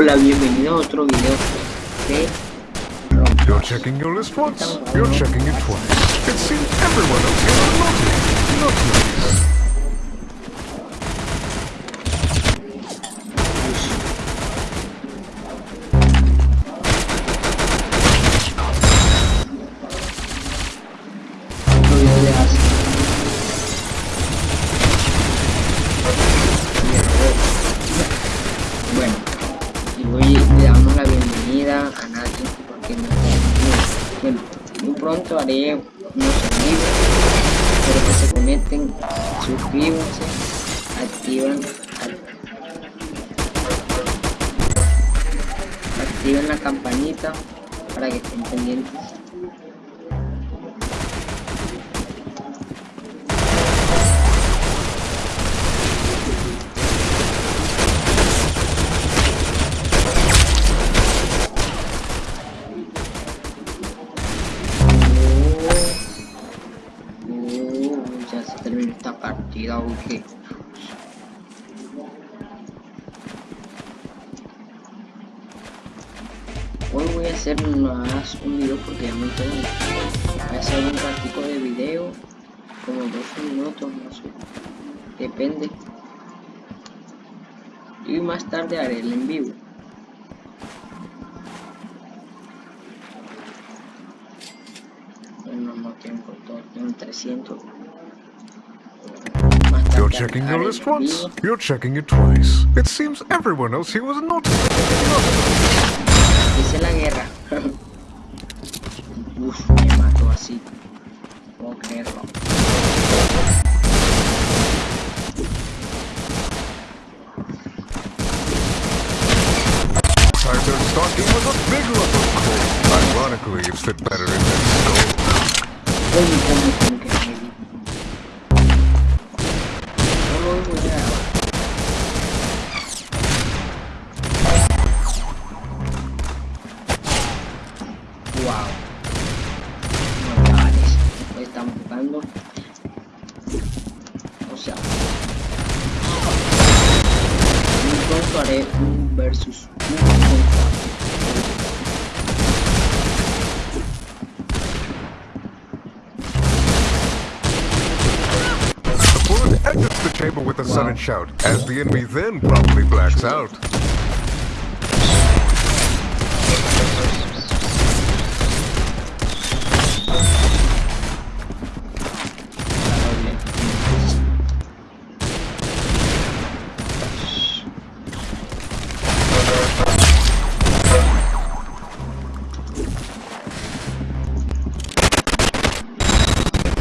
Hola, bienvenido a otro video de You're checking your list once, you're checking it twice. It seems everyone else here is naughty. Not nice. Y le damos la bienvenida a Nati porque no. Bueno, muy pronto haré unos amigos. Espero que se conecten, suscríbanse, activan, activen la campanita para que estén pendientes. Ya se terminó esta partida, ok. Hoy voy a hacer más un video porque ya me tengo. Voy a hacer un ratico de video, como dos minutos, no sé. Depende. Y más tarde haré el en vivo. Tengo todo, tengo 300. Más tarde You're checking your list once, you're checking it twice. It seems everyone else here was naughty. Hice la guerra. Uf, me mató así. Puedo creerlo. Titan Stalking was a big lump of coal. Ironically, it fit better O sea. Muy pronto haré un versus exits the chamber with a sudden shout, as the enemy then promptly blacks out.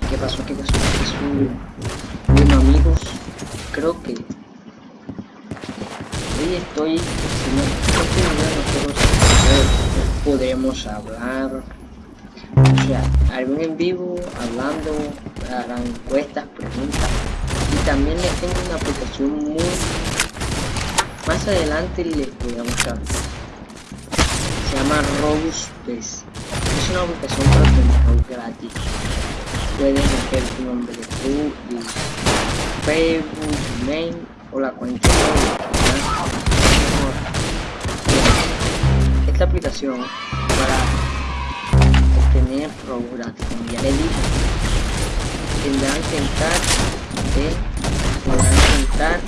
¿Qué pasó? ¿Qué pasó? ¿Qué pasó? Creo que hoy estoy si no nosotros podremos hablar. O sea, algún en vivo hablando, harán encuestas, preguntas. Y también les tengo una aplicación muy más adelante les a mostrar. Se llama Robustbase es una aplicación para gratis. Puedes meter tu nombre Facebook, mail o la cuenta de. Esta aplicación para obtener robo gratis, como tendrán que entrar de, intentar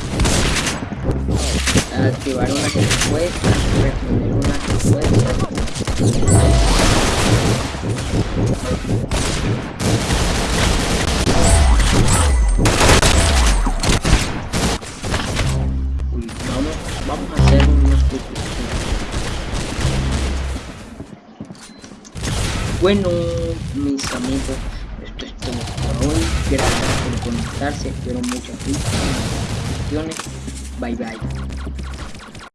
activar unas encuestas, responder unas encuestas Bueno, mis amigos, esto es todo por hoy. Gracias por conectarse. Espero muchas felicitaciones. Bye bye.